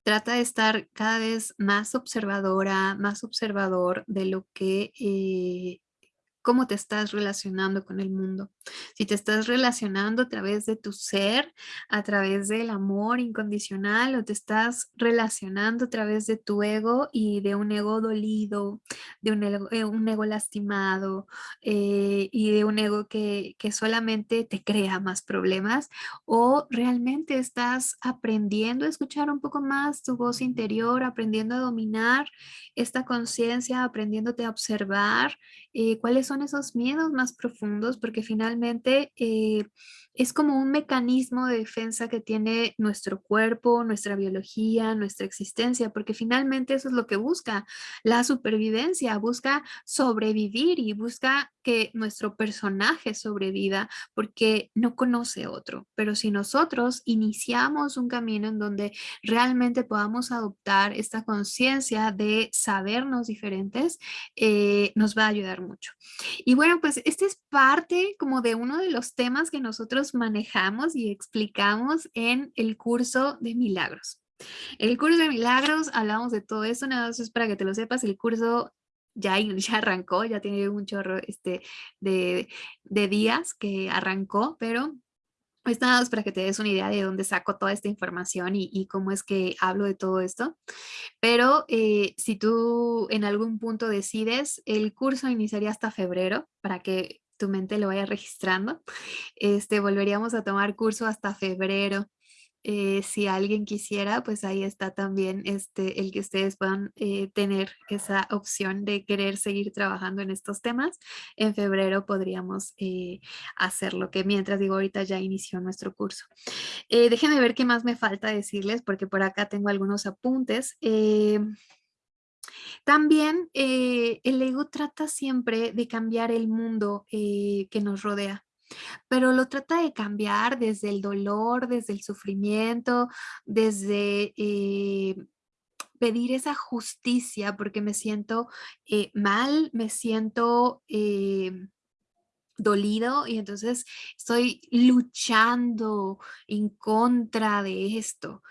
trata de estar cada vez más observadora, más observador de lo que eh, cómo te estás relacionando con el mundo. Si te estás relacionando a través de tu ser, a través del amor incondicional o te estás relacionando a través de tu ego y de un ego dolido, de un ego, eh, lastimado eh, y de un ego que, que solamente te crea más problemas o realmente estás aprendiendo a escuchar un poco más tu voz interior, aprendiendo a dominar esta conciencia, aprendiéndote a observar eh, cuáles son esos miedos más profundos, porque finalmente eh, es como un mecanismo de defensa que tiene nuestro cuerpo, nuestra biología, nuestra existencia, porque finalmente eso es lo que busca, la supervivencia, busca sobrevivir y busca que nuestro personaje sobreviva porque no conoce otro. Pero si nosotros iniciamos un camino en donde realmente podamos adoptar esta conciencia de sabernos diferentes, eh, nos va a ayudar mucho. Y bueno, pues este es parte como de uno de los temas que nosotros manejamos y explicamos en el curso de milagros. El curso de milagros, hablamos de todo esto, nada más es para que te lo sepas, el curso ya, ya arrancó, ya tiene un chorro este, de, de días que arrancó, pero pues para que te des una idea de dónde saco toda esta información y, cómo es que hablo de todo esto. Pero eh, si tú en algún punto decides, el curso iniciaría hasta febrero para que tu mente lo vaya registrando. Este, volveríamos a tomar curso hasta febrero. Eh, si alguien quisiera, pues ahí está también este, el que ustedes puedan eh, tener esa opción de querer seguir trabajando en estos temas. En febrero podríamos eh, hacerlo, que mientras digo ahorita ya inició nuestro curso. déjenme ver qué más me falta decirles, porque por acá tengo algunos apuntes. También el ego trata siempre de cambiar el mundo que nos rodea, pero lo trata de cambiar desde el dolor, desde el sufrimiento, desde eh, pedir esa justicia porque me siento mal, me siento dolido y entonces estoy luchando en contra de esto.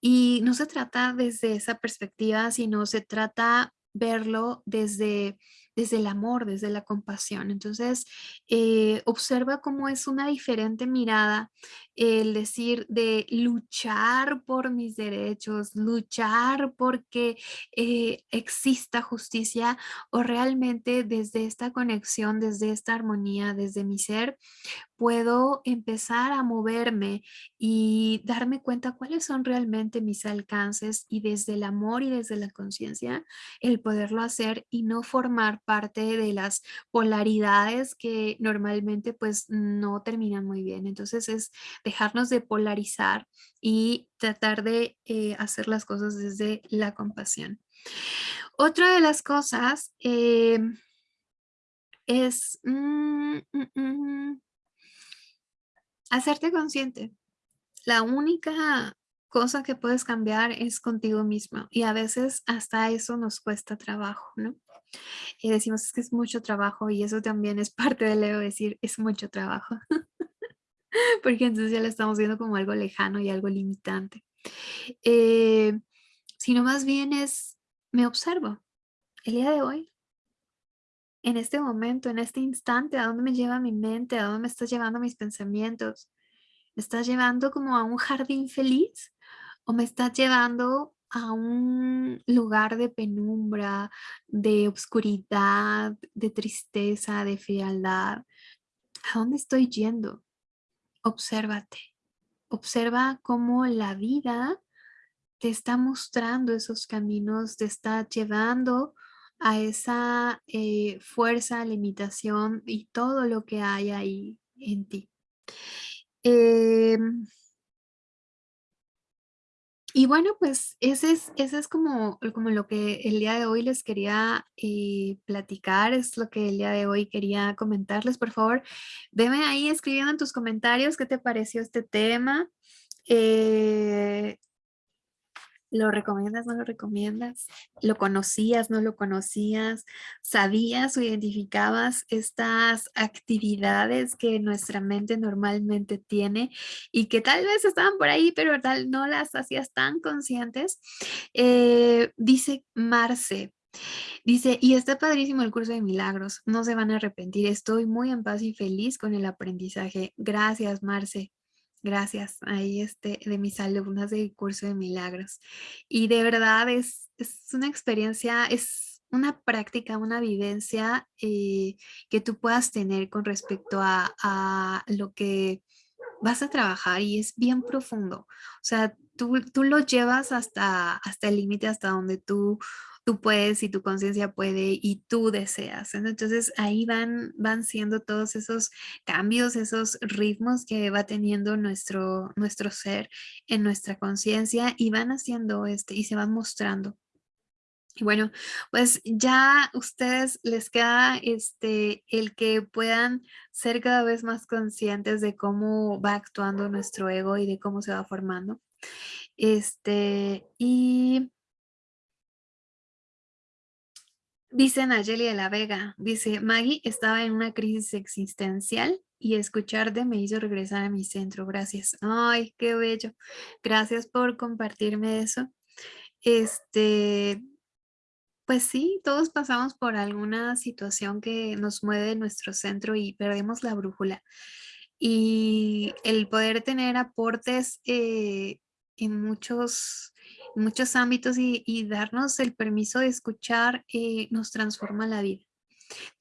Y no se trata desde esa perspectiva, sino se trata verlo desde, desde el amor, desde la compasión. Entonces, eh, observa cómo es una diferente mirada el decir de luchar por mis derechos, luchar porque eh, exista justicia o realmente desde esta conexión, desde esta armonía, desde mi ser, puedo empezar a moverme y darme cuenta cuáles son realmente mis alcances y desde el amor y desde la conciencia el poderlo hacer y no formar parte de las polaridades que normalmente pues no terminan muy bien. Entonces es dejarnos de polarizar y tratar de eh, hacer las cosas desde la compasión. Otra de las cosas eh, es mm, mm, mm, hacerte consciente. la única cosa que puedes cambiar es contigo mismo y a veces hasta eso nos cuesta trabajo, ¿no? Y decimos que es mucho trabajo y eso también es parte de Leo decir es mucho trabajo. Porque entonces ya lo estamos viendo como algo lejano y algo limitante. Eh, sino más bien es, me observo el día de hoy, en este momento, en este instante, a dónde me lleva mi mente, a dónde me está llevando mis pensamientos. ¿Me estás llevando como a un jardín feliz o me estás llevando a un lugar de penumbra, de oscuridad, de tristeza, de frialdad? ¿A dónde estoy yendo? Obsérvate. Observa cómo la vida te está mostrando esos caminos, te está llevando a esa eh, fuerza, limitación y todo lo que hay ahí en ti. Em, y bueno, pues ese es, ese es como, como lo que el día de hoy les quería eh, platicar, es lo que el día de hoy quería comentarles. Por favor, veme ahí escribiendo en tus comentarios qué te pareció este tema. Eh, ¿Lo recomiendas, no lo recomiendas? ¿Lo conocías, no lo conocías? ¿Sabías o identificabas estas actividades que nuestra mente normalmente tiene y que tal vez estaban por ahí, pero tal no las hacías tan conscientes? Eh, dice Marce, Dice, y está padrísimo el curso de milagros, no se van a arrepentir, estoy muy en paz y feliz con el aprendizaje. Gracias, Marce. Gracias, ahí este, de mis alumnas del curso de milagros. Y de verdad es, es una experiencia, es una práctica, una vivencia eh, que tú puedas tener con respecto a, a, lo que vas a trabajar y es bien profundo. O sea, tú, tú lo llevas hasta, hasta el límite, hasta donde tú tú puedes y tu conciencia puede y tú deseas. Entonces ahí van, van siendo todos esos cambios, esos ritmos que va teniendo nuestro, nuestro ser en nuestra conciencia y van haciendo este y se van mostrando. Y bueno, pues ya ustedes les queda este, el que puedan ser cada vez más conscientes de cómo va actuando nuestro ego y de cómo se va formando. Este, y Dice Nayeli de la Vega, dice, Maggie estaba en una crisis existencial y escucharte me hizo regresar a mi centro, gracias. Ay, qué bello. Gracias por compartirme eso. Este, pues sí, todos pasamos por alguna situación que nos mueve nuestro centro y perdemos la brújula. Y el poder tener aportes eh, en muchos muchos ámbitos y, darnos el permiso de escuchar eh, nos transforma la vida.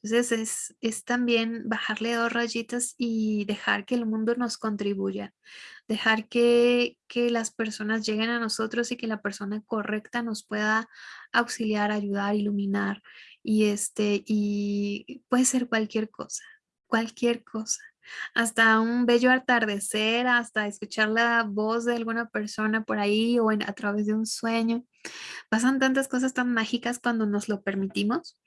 Entonces es, también bajarle dos rayitas y dejar que el mundo nos contribuya, dejar que, que, las personas lleguen a nosotros y que la persona correcta nos pueda auxiliar, ayudar, iluminar y, este, y puede ser cualquier cosa, cualquier cosa hasta un bello atardecer, hasta escuchar la voz de alguna persona por ahí o a través de un sueño. Pasan tantas cosas tan mágicas cuando nos lo permitimos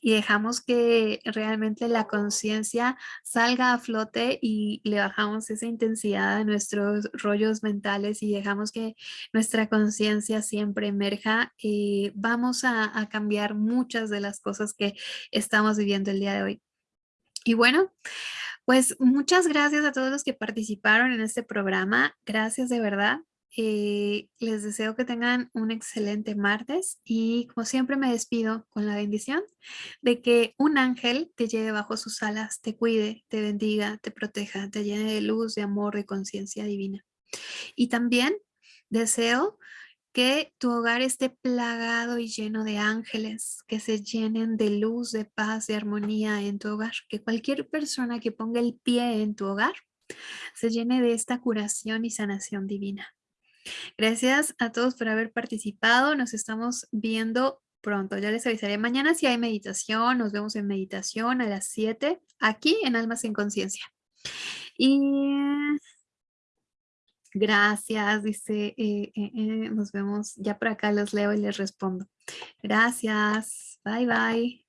y dejamos que realmente la conciencia salga a flote y le bajamos esa intensidad a nuestros rollos mentales y dejamos que nuestra conciencia siempre emerja, y vamos a cambiar muchas de las cosas que estamos viviendo el día de hoy. Y bueno, pues muchas gracias a todos los que participaron en este programa. Gracias de verdad. Eh, les deseo que tengan un excelente martes y como siempre me despido con la bendición de que un ángel te lleve bajo sus alas, te cuide, te bendiga, te proteja, te llene de luz, de amor, de conciencia divina. Y también deseo que tu hogar esté plagado y lleno de ángeles, que se llenen de luz, de paz, de armonía en tu hogar. Que cualquier persona que ponga el pie en tu hogar se llene de esta curación y sanación divina. Gracias a todos por haber participado. Nos estamos viendo pronto. Ya les avisaré mañana si hay meditación. Nos vemos en meditación a las 7 aquí en Almas en Conciencia. Y Gracias, dice, eh, eh, eh, nos vemos, ya por acá los leo y les respondo. Gracias, bye bye.